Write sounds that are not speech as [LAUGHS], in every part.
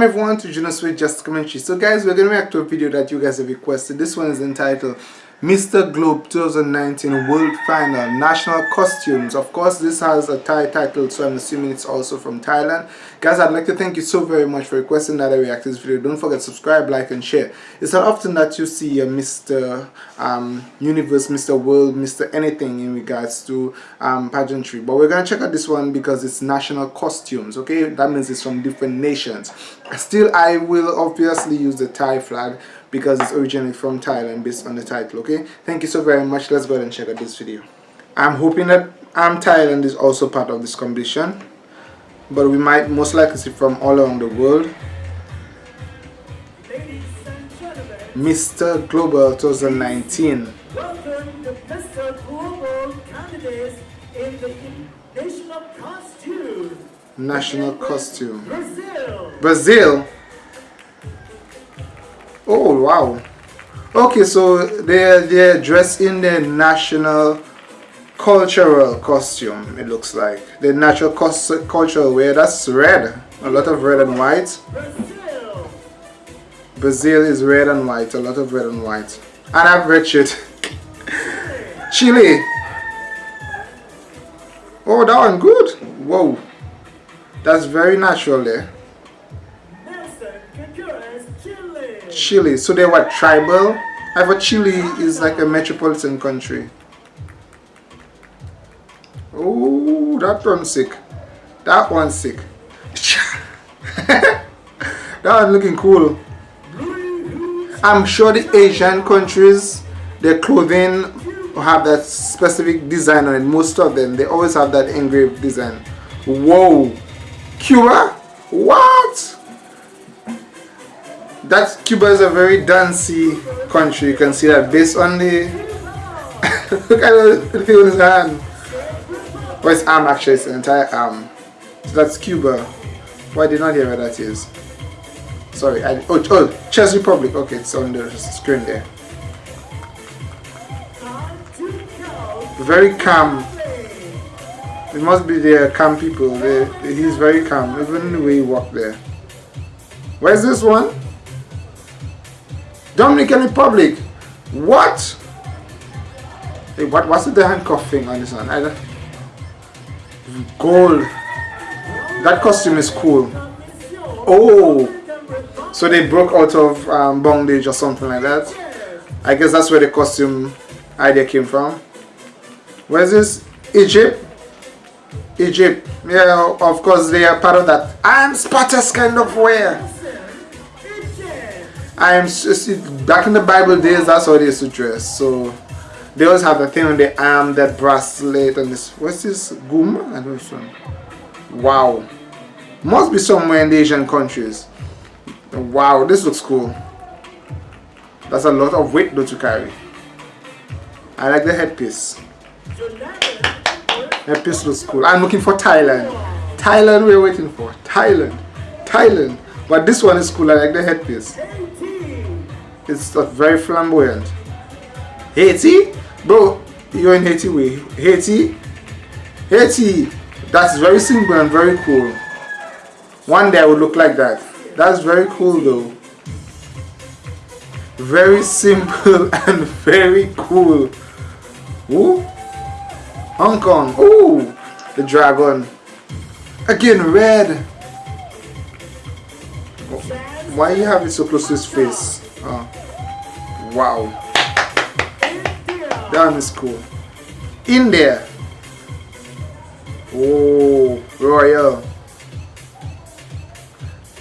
Welcome everyone to Junos with Just Commentary. So guys, we're going to react to a video that you guys have requested. This one is entitled Mr. Globe 2019 World Final National Costumes. Of course, this has a Thai title, so I'm assuming it's also from Thailand. Guys, I'd like to thank you so very much for requesting that I react to this video. Don't forget to subscribe, like, and share. It's not often that you see a Mr. Um, Universe, Mr. World, Mr. Anything in regards to um, pageantry. But we're going to check out this one because it's national costumes, okay? That means it's from different nations. Still, I will obviously use the Thai flag because it's originally from Thailand based on the title okay thank you so very much let's go ahead and check out this video I'm hoping that um, Thailand is also part of this competition but we might most likely see from all around the world Mr. Global 2019 Welcome to Mr. Global candidates in the national costume. National costume. Brazil. Brazil Oh wow. Okay, so they're they're dressed in their national cultural costume. It looks like the natural cultural wear. That's red. A lot of red and white. Brazil. Brazil is red and white. A lot of red and white. And I've it. [LAUGHS] Chile. Oh, that one good. Whoa. That's very natural there. Chile. So they were tribal. I thought Chile is like a metropolitan country. Oh, that one's sick. That one's sick. [LAUGHS] that one looking cool. I'm sure the Asian countries, their clothing have that specific design on it. Most of them, they always have that engraved design. Whoa. Cuba? What? That Cuba is a very dancey country. You can see that based on the [LAUGHS] look at the thing on his hand. Or his arm actually, it's an entire arm. So that's Cuba. Why did not hear where that is? Sorry, I, oh, oh, Czech Republic. Okay, it's on the screen there. Very calm. It must be the uh, calm people. They, he's very calm, even the way he walked there. Where's this one? Dominican Republic. What? Hey, what was the handcuff thing on this one? I don't... Gold. That costume is cool. Oh. So they broke out of um, bondage or something like that. I guess that's where the costume idea came from. Where's this? Egypt? Egypt. Yeah, of course they are part of that. I'm Spartus kind of wear. I'm back in the Bible days. That's how they used to dress. So they always have the thing on the arm, that bracelet, and this. What's this? Gum? I don't know. Wow. Must be somewhere in the Asian countries. Wow, this looks cool. That's a lot of weight though to carry. I like the headpiece. Headpiece looks cool. I'm looking for Thailand. Thailand we're waiting for. Thailand. Thailand. But this one is cool. I like the headpiece. It's very flamboyant. Haiti? Bro, you're in Haiti way. Haiti? Haiti! That's very simple and very cool. One day I would look like that. That's very cool though. Very simple [LAUGHS] and very cool. Ooh. Hong Kong. Ooh. The dragon. Again, red. Why you have it so close to his face? Oh. Wow. One is cool. India. Oh, royal.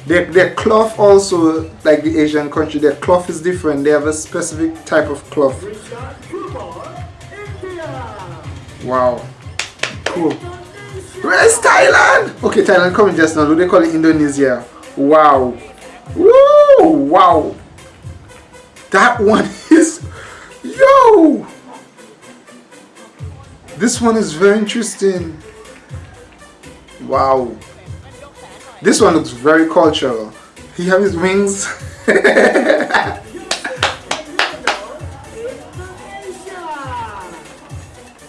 Their, their cloth also, like the Asian country, their cloth is different. They have a specific type of cloth. Wow. Cool. Where's Thailand? Okay, Thailand coming just now. Do they call it Indonesia? Wow. Woo! Wow. That one is, yo! This one is very interesting. Wow. This one looks very cultural. He has his wings. [LAUGHS]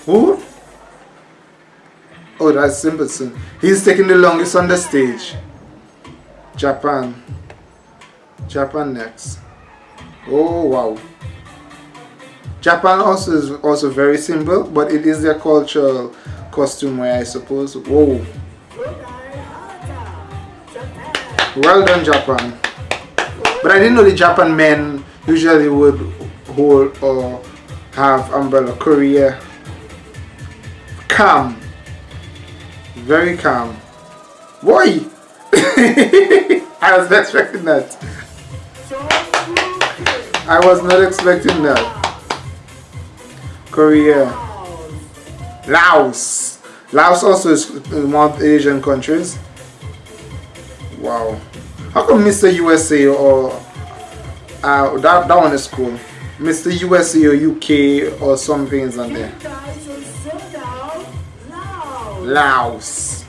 Who? Oh, that's Simpson. He's taking the longest on the stage. Japan. Japan next. Oh wow. Japan also is also very simple, but it is their cultural costume wear, I suppose. Whoa. Well done, Japan. But I didn't know the Japan men usually would hold or have umbrella. Korea. Calm. Very calm. Boy! [LAUGHS] I was not expecting that. I was not expecting that. Korea. Laos, Laos. Also is one Asian countries. Wow. How come Mr. USA or uh, that that one is cool. Mr. USA or UK or something is on there. Laos. Laos.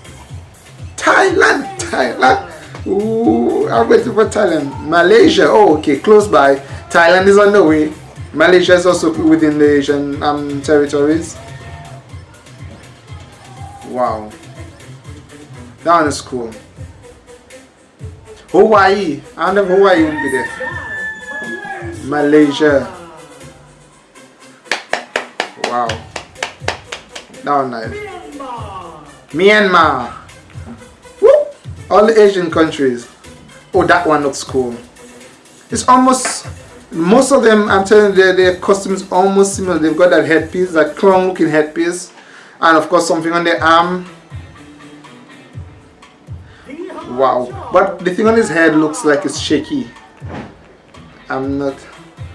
Thailand. Thailand. Ooh, I'm waiting for Thailand. Malaysia. Oh, okay, close by. Thailand is on the way. Malaysia is also within the Asian um, territories. Wow. That one is cool. Hawaii. I wonder if Hawaii will be there. Malaysia. Wow. That one nice. Myanmar, Myanmar. Woo! All the Asian countries. Oh, that one looks cool. It's almost, most of them, I'm telling you, their, costumes almost similar. They've got that headpiece, that clown looking headpiece. And of course, something on their arm. Wow. But the thing on his head looks like it's shaky. I'm not.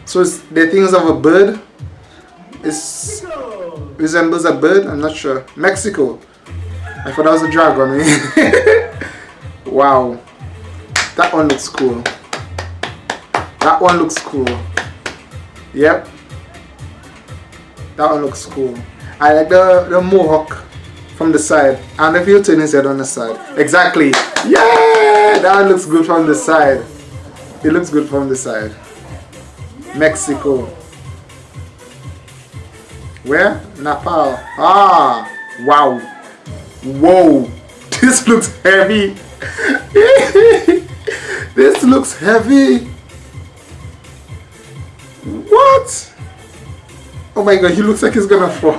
So it's the things of a bird. It's resembles a bird. I'm not sure. Mexico. I thought that was a dragon. Eh? [LAUGHS] wow. That one looks cool. That one looks cool. Yep. That one looks cool. I like the, the mohawk from the side. And the few turn his head on the side. Exactly. Yeah! That one looks good from the side. It looks good from the side. Mexico. Where? Nepal. Ah, wow. Whoa. [LAUGHS] This looks heavy. [LAUGHS] this looks heavy. What? Oh my god, he looks like he's gonna fall.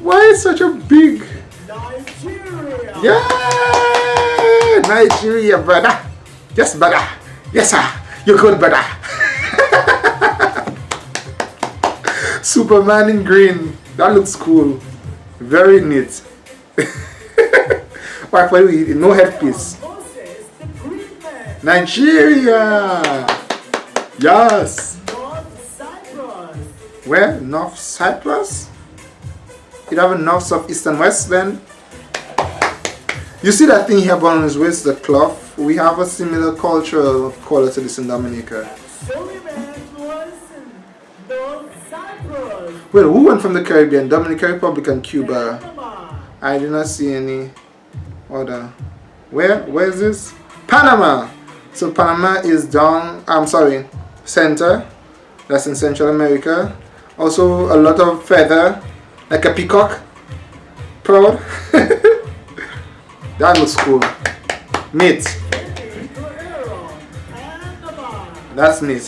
Why is such a big? Nigeria, Yeah, Nigeria, brother. Yes, brother. Yes, sir. You're good, brother. [LAUGHS] Superman in green. That looks cool. Very neat. [LAUGHS] You? No headpiece. Nigeria. Yes. North Cyprus, Where? North Cyprus? You have a north, south, east, and west then? You see that thing here on his waist, the cloth? We have a similar cultural color to this in Dominica. Suleiman was in North Cyprus, Well, who went from the Caribbean? Dominican Republic and Cuba. I did not see any other. Where? Where is this? Panama. So Panama is down. I'm sorry, center. That's in Central America. Also a lot of feather, like a peacock. Proud. [LAUGHS] that looks cool. Panama, That's neat.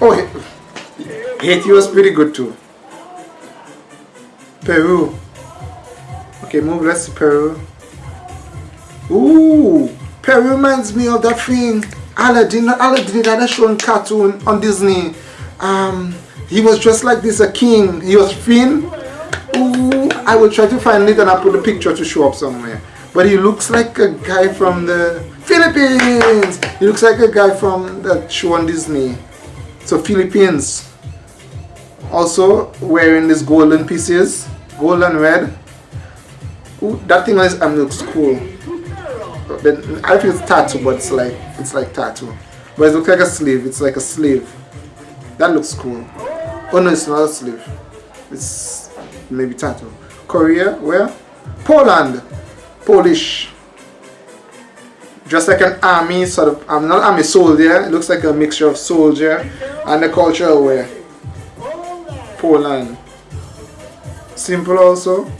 Oh, Ha- Haiti was pretty good too. Peru. Okay, move. Let's Peru. Ooh, Peru reminds me of that thing. Aladdin. Aladdin had a show on cartoon on Disney. Um, he was dressed like this, a king. He was thin. Ooh, I will try to find it and I'll put the picture to show up somewhere. But he looks like a guy from the Philippines. He looks like a guy from that show on Disney. So Philippines. Also wearing these golden pieces, golden red. Ooh, that thing is um, looks cool. Then I think it's tattoo, but it's like it's like tattoo. But it looks like a sleeve. It's like a sleeve. That looks cool. Oh no, it's not a sleeve. It's maybe tattoo. Korea, where? Poland, Polish. Just like an army sort of. I'm not army soldier. It looks like a mixture of soldier and the cultural wear. Poland. Simple also.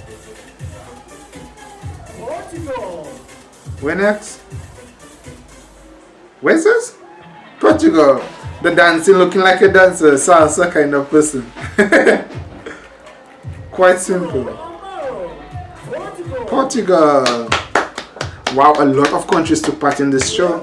Where next? Where's this? Portugal. The dancing looking like a dancer, salsa kind of person. [LAUGHS] Quite simple. Portugal. Wow, a lot of countries took part in this show.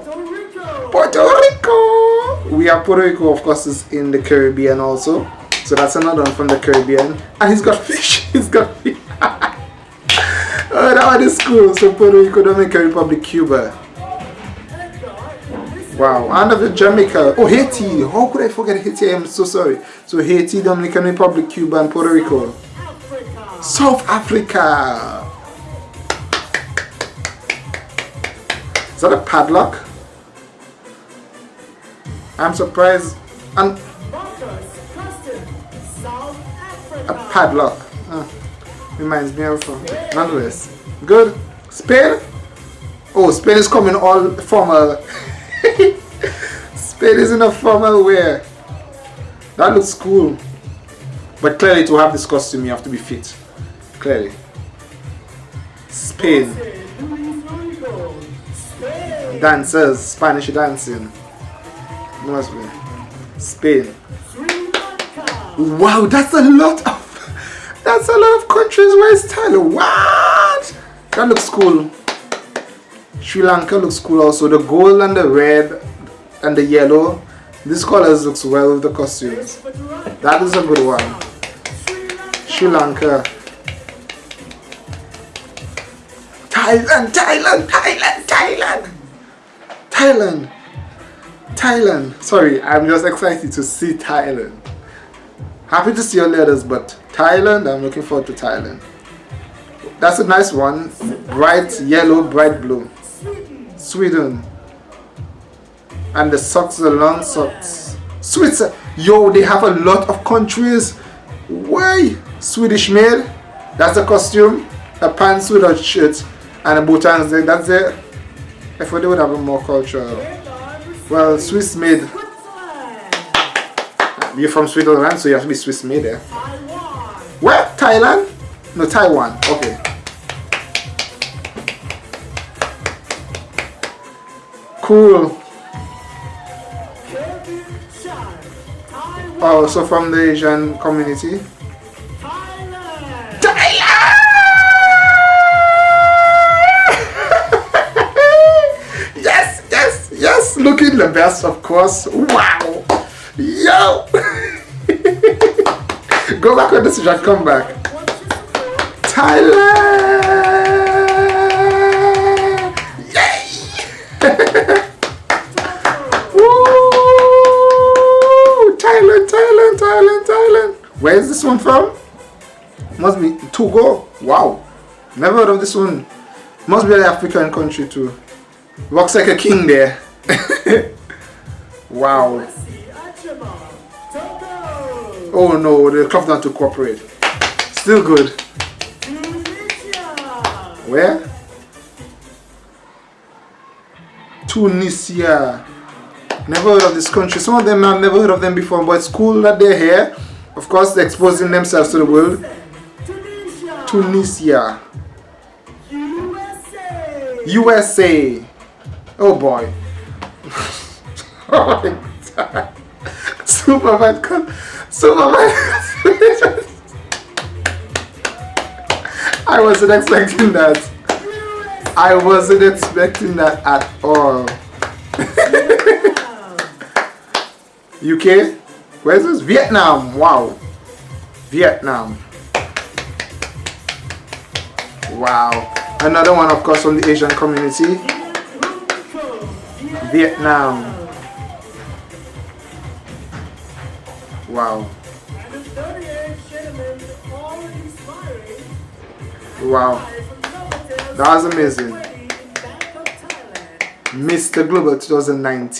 Puerto Rico. We have Puerto Rico, of course, is in the Caribbean also. So that's another one from the Caribbean. And he's got [LAUGHS] fish. He's got fish. [LAUGHS] is cool. So Puerto Rico, Dominican Republic, Cuba. Wow, and of Jamaica. Oh, Haiti. How could I forget Haiti? I'm so sorry. So Haiti, Dominican Republic, Cuba, and Puerto Rico. South Africa. Is that a padlock? I'm surprised. And a padlock. Huh. Reminds me of. uh, Nonetheless. Good. Spain? Oh, Spain is coming all formal. [LAUGHS] Spain is in a formal wear. That looks cool. But clearly, to have this costume, you have to be fit. Clearly. Spain. Dancers, Spanish dancing. Must be. Spain. Wow, that's a lot of [LAUGHS] that's a lot of countries where's Thailand. What? That looks cool. Sri Lanka looks cool also. The gold and the red and the yellow. These colors looks well with the costumes. That is a good one. Sri Lanka. Thailand, Thailand, Thailand, Thailand. Thailand. Thailand. Sorry, I'm just excited to see Thailand. Happy to see your letters, but Thailand, I'm looking forward to Thailand. That's a nice one. Bright yellow, bright blue. Sweden. And the socks, the long socks. Switzerland. Yo, they have a lot of countries. Why? Swedish made. That's the costume. A pants with a shirt and a buttons. there. That's it. I thought they would have a more cultural. Well, Swiss made. You're from Switzerland, so you have to be Swiss made there. Taiwan. Where? Thailand? No, Taiwan. Okay. Cool. Oh, so from the Asian community. [LAUGHS] Yes, yes, yes. Looking the best, of course. Wow. Yo. [LAUGHS] Go back on this and come back. What's Where is this one from? Must be Togo. Wow. Never heard of this one. Must be an African country too. Walks like a king there. [LAUGHS] wow. Oh no, the club not to cooperate. Still good. Where? Tunisia. Never heard of this country. Some of them I've never heard of them before, but it's cool that they're here. Of course, exposing themselves to the world. Tunisia. USA. USA. Oh boy. [LAUGHS] oh my god. Superman. Superman. [LAUGHS] I wasn't expecting that. I wasn't expecting that at all. [LAUGHS] UK? Where's this? Vietnam. Wow. Vietnam. Wow. Another one, of course, from the Asian community. Vietnam. Wow. And the 38 gentlemen already smiling. Wow. That was amazing. Mr. Global 2019.